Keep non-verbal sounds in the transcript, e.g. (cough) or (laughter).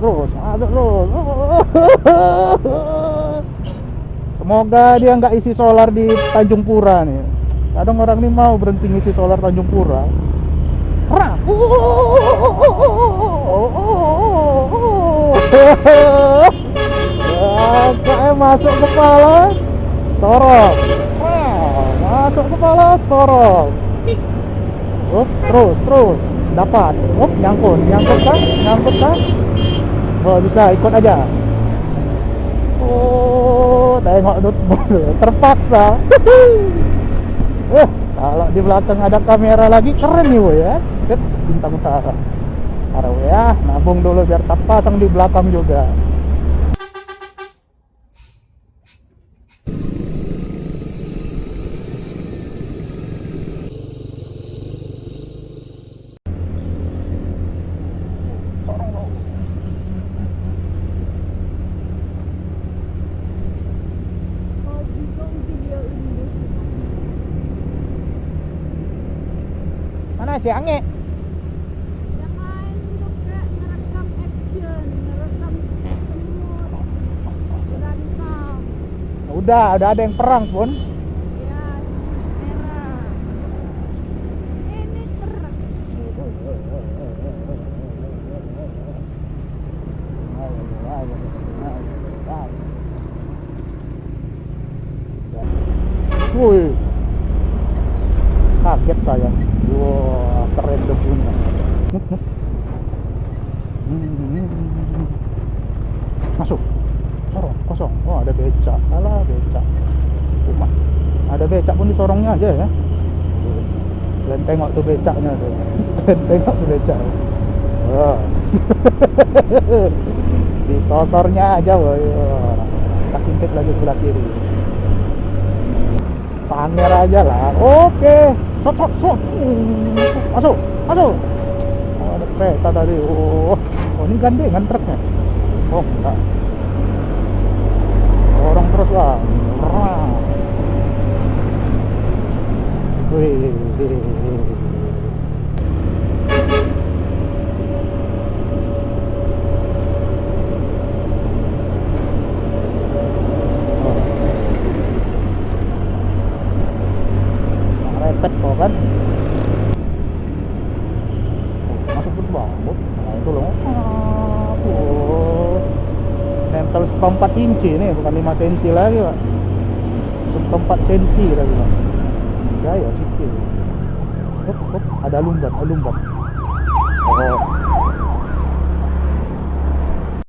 terus masuk terus. Semoga dia nggak isi solar di Tanjung Pura nih. Kadang orang ini mau berhenti ngisi solar Tanjung Pura. Kayak masuk kepala sorok masuk kepala sorok Up, terus terus. Dapat. Up, nyangkut. Nyangkut kan nyangkut kan oh bisa ikut aja. Oh tengok notebook (laughs) terpaksa. Eh (laughs) kalau di belakang ada kamera lagi keren nih woy ya. Bintang utara Taruh ya nabung dulu biar tak pasang di belakang juga mana ngerekam semut, berantem. udah udah ada yang perang pun Ya, merah. Ini perang. Wih, kaget saya. Wah, keren debunya. Masuk, sorong, kosong. Oh, ada becak. Alah, becak. Cuma ada becak pun di sorongnya aja ya. Kalian tengok tuh becaknya tuh. (laughs) Kalian tengok tuh becak. Wah. (laughs) di sosornya aja, woy. Wah. Tak intip lagi sebelah kiri. Sanger aja lah. Oke. Sot, sot. Hmm, Masuk, masuk. Oh, ada kereta tadi. Oh, oh ini gandengan truknya. Oh, enggak. Dorong terus lah. Wih. Oh. Repet kok kan Oh, masuk dulu bambut nah itu loh. Oh. nempel seperempat inci nih bukan 5 cm lagi pak. Seperempat senti lagi pak. Gaya sih Hup, hup, ada lumbat ada lumbat oh